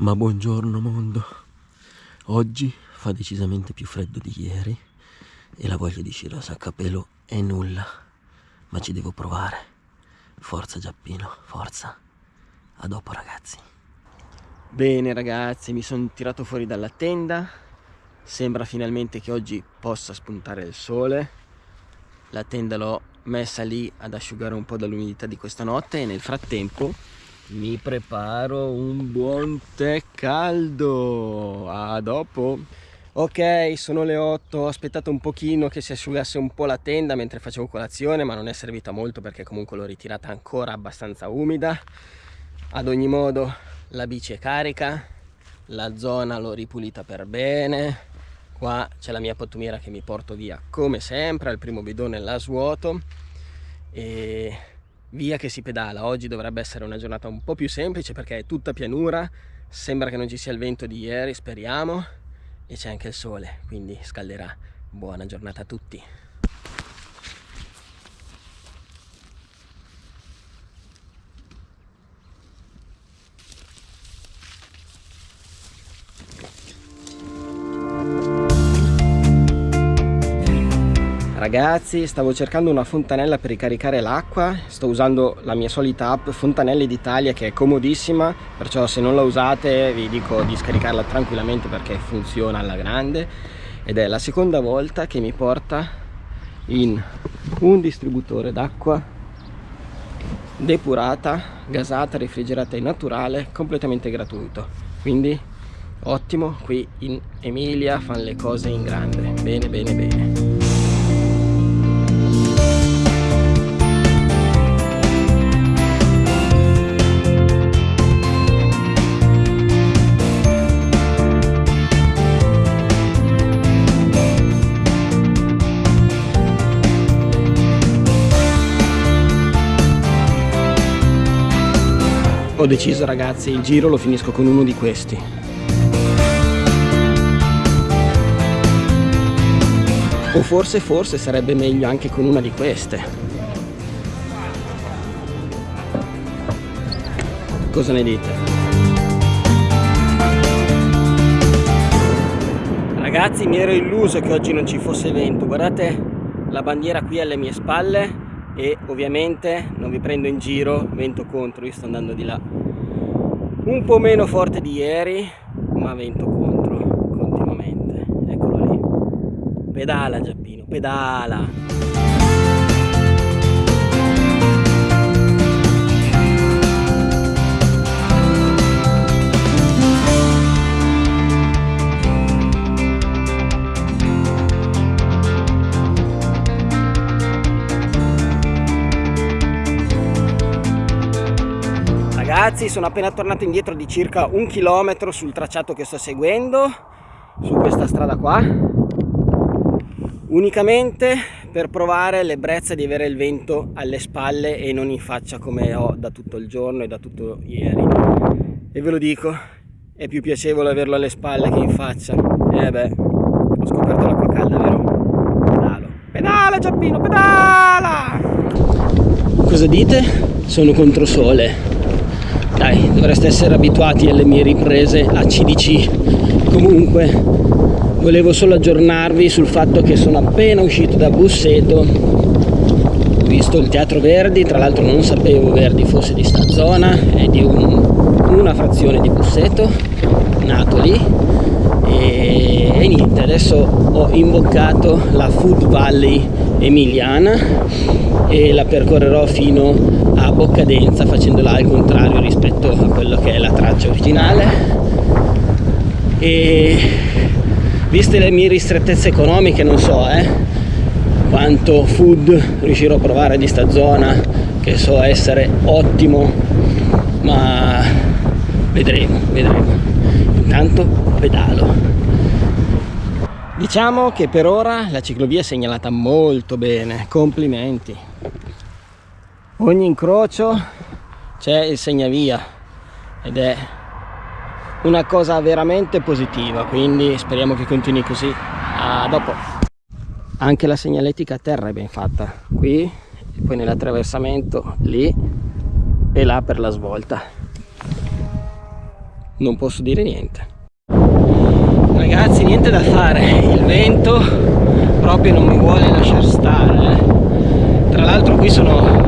Ma buongiorno mondo. Oggi fa decisamente più freddo di ieri e la voglia di Shiraz a capello è nulla. Ma ci devo provare. Forza Giappino, forza. A dopo ragazzi. Bene ragazzi, mi sono tirato fuori dalla tenda. Sembra finalmente che oggi possa spuntare il sole. La tenda l'ho messa lì ad asciugare un po' dall'umidità di questa notte e nel frattempo mi preparo un buon tè caldo. A dopo. Ok sono le 8 ho aspettato un pochino che si asciugasse un po' la tenda mentre facevo colazione ma non è servita molto perché comunque l'ho ritirata ancora abbastanza umida. Ad ogni modo la bici è carica la zona l'ho ripulita per bene. Qua c'è la mia pattumiera che mi porto via come sempre al primo bidone la svuoto. E via che si pedala. Oggi dovrebbe essere una giornata un po' più semplice perché è tutta pianura. Sembra che non ci sia il vento di ieri speriamo. E c'è anche il sole quindi scalderà. Buona giornata a tutti Ragazzi stavo cercando una fontanella per ricaricare l'acqua. Sto usando la mia solita app Fontanelle d'Italia che è comodissima. Perciò se non la usate vi dico di scaricarla tranquillamente perché funziona alla grande. Ed è la seconda volta che mi porta in un distributore d'acqua Depurata, gasata, refrigerata e naturale Completamente gratuito. Quindi ottimo, qui in Emilia fanno le cose in grande. Bene bene bene deciso ragazzi il giro lo finisco con uno di questi. O forse forse sarebbe meglio anche con una di queste. Cosa ne dite? ragazzi mi ero illuso che oggi non ci fosse vento. Guardate la bandiera qui alle mie spalle e ovviamente non vi prendo in giro vento contro io sto andando di là. Un po' meno forte di ieri ma vento contro continuamente. Eccolo lì. Pedala Giappino pedala ragazzi sono appena tornato indietro di circa un chilometro sul tracciato che sto seguendo su questa strada qua. Unicamente per provare l'ebbrezza di avere il vento alle spalle e non in faccia come ho da tutto il giorno e da tutto ieri. E ve lo dico è più piacevole averlo alle spalle che in faccia. E eh beh ho scoperto l'acqua calda vero? pedalo. Pedala Giappino pedala! Cosa dite? sono contro sole dai dovreste essere abituati alle mie riprese a CDC comunque volevo solo aggiornarvi sul fatto che sono appena uscito da Busseto. Ho visto il Teatro Verdi tra l'altro non sapevo Verdi fosse di sta zona è di un, una frazione di Busseto nato lì e, e niente adesso ho imboccato la Food Valley emiliana e la percorrerò fino a boccadenza facendola al contrario rispetto a quello che è la traccia originale. E viste le mie ristrettezze economiche non so eh, quanto food riuscirò a provare di sta zona che so essere ottimo ma vedremo vedremo. Intanto pedalo. Diciamo che per ora la ciclovia è segnalata molto bene. Complimenti ogni incrocio c'è il segnavia ed è una cosa veramente positiva quindi speriamo che continui così a dopo. Anche la segnaletica a terra è ben fatta qui e poi nell'attraversamento lì e là per la svolta. Non posso dire niente. Ragazzi niente da fare il vento proprio non mi vuole lasciare stare eh. tra l'altro qui sono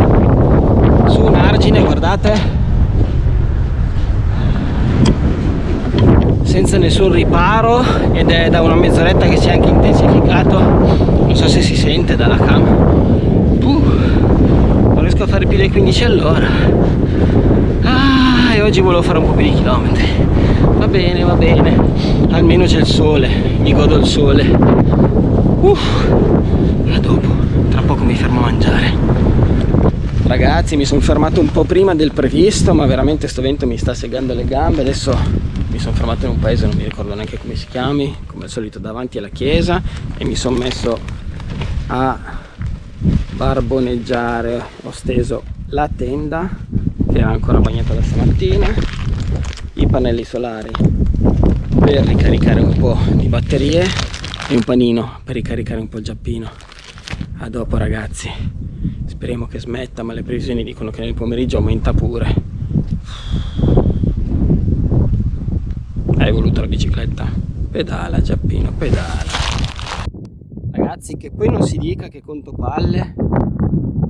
argine guardate. Senza nessun riparo ed è da una mezz'oretta che si è anche intensificato. Non so se si sente dalla cam. Uh, non riesco a fare più dei 15 all'ora. Ah, e oggi volevo fare un po' più di chilometri. Va bene va bene. Almeno c'è il sole mi godo il sole. Uff, a dopo tra poco mi fermo a mangiare ragazzi mi sono fermato un po' prima del previsto ma veramente sto vento mi sta segando le gambe. Adesso mi sono fermato in un paese non mi ricordo neanche come si chiami come al solito davanti alla chiesa e mi sono messo a barboneggiare ho steso la tenda che era ancora bagnata da stamattina i pannelli solari per ricaricare un po' di batterie e un panino per ricaricare un po' il giappino. A dopo ragazzi speriamo che smetta ma le previsioni dicono che nel pomeriggio aumenta pure hai voluto la bicicletta? Pedala Giappino, pedala. Ragazzi che poi non si dica che conto palle,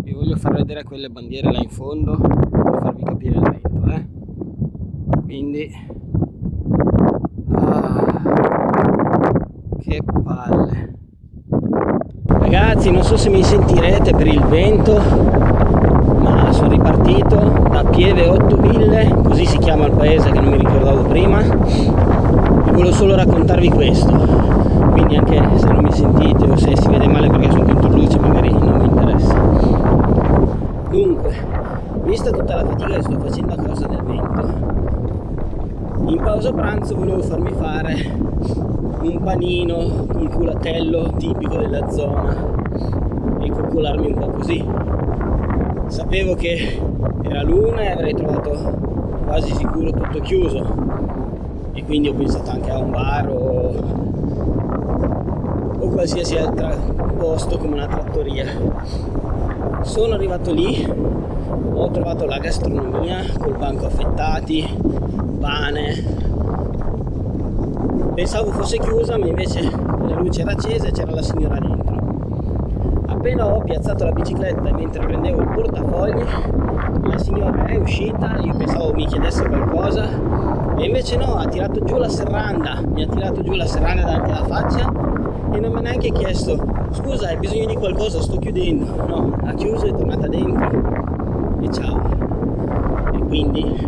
vi voglio far vedere quelle bandiere là in fondo per farvi capire il vento, eh. Quindi... Ah, che palle. Ragazzi non so se mi sentirete per il vento, ma sono ripartito da Pieve 8000, così si chiama il paese che non mi ricordavo prima. Volevo solo raccontarvi questo. Quindi anche se non mi sentite o se si vede male perché sono dentro luce magari non mi interessa. Dunque vista tutta la fatica che sto facendo a causa del vento in pausa pranzo volevo farmi fare un panino con culatello tipico della zona e coccolarmi un po' così. Sapevo che era l'una e avrei trovato quasi sicuro tutto chiuso. E quindi ho pensato anche a un bar o, o qualsiasi altro posto come una trattoria. Sono arrivato lì ho trovato la gastronomia col banco affettati pane pensavo fosse chiusa ma invece la luce era accesa e c'era la signora dentro appena ho piazzato la bicicletta e mentre prendevo il portafogli la signora è uscita io pensavo mi chiedesse qualcosa e invece no, ha tirato giù la serranda, mi ha tirato giù la serranda davanti alla faccia e non mi ha neanche chiesto scusa hai bisogno di qualcosa, sto chiudendo. No, ha chiuso, è tornata dentro e ciao. E quindi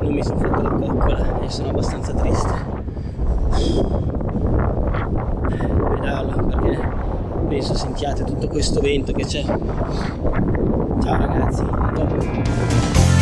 non mi sono fatto la coccola e sono abbastanza triste. Pedalo perché penso sentiate tutto questo vento che c'è. Ciao ragazzi, a dopo.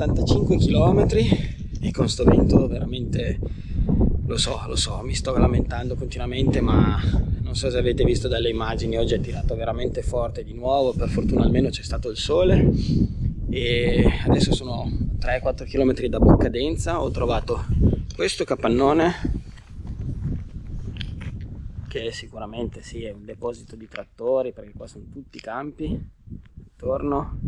85 km e con sto vento veramente lo so lo so mi sto lamentando continuamente ma non so se avete visto dalle immagini oggi è tirato veramente forte di nuovo per fortuna almeno c'è stato il sole. E adesso sono 3-4 km da Bocca Denza ho trovato questo capannone che sicuramente sì è un deposito di trattori perché qua sono tutti i campi intorno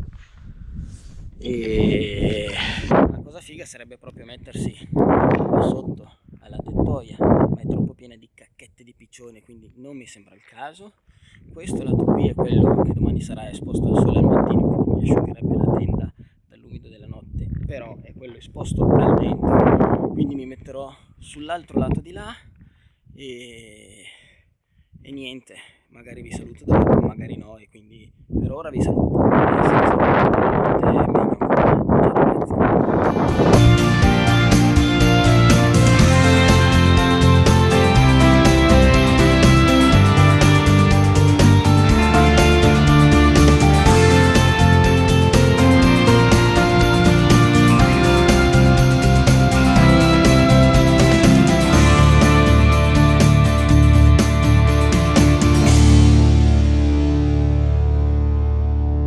e la cosa figa sarebbe proprio mettersi sotto alla tettoia ma è troppo piena di cacchette di piccione quindi non mi sembra il caso. Questo lato qui è quello che domani sarà esposto al sole al mattino quindi mi asciugherebbe la tenda dall'umido della notte però è quello esposto al vento quindi mi metterò sull'altro lato di là e, e niente magari vi saluto dopo, magari no, e quindi per ora vi saluto. E se vi saluto, buonanotte, meglio ancora. Ciao ragazzi.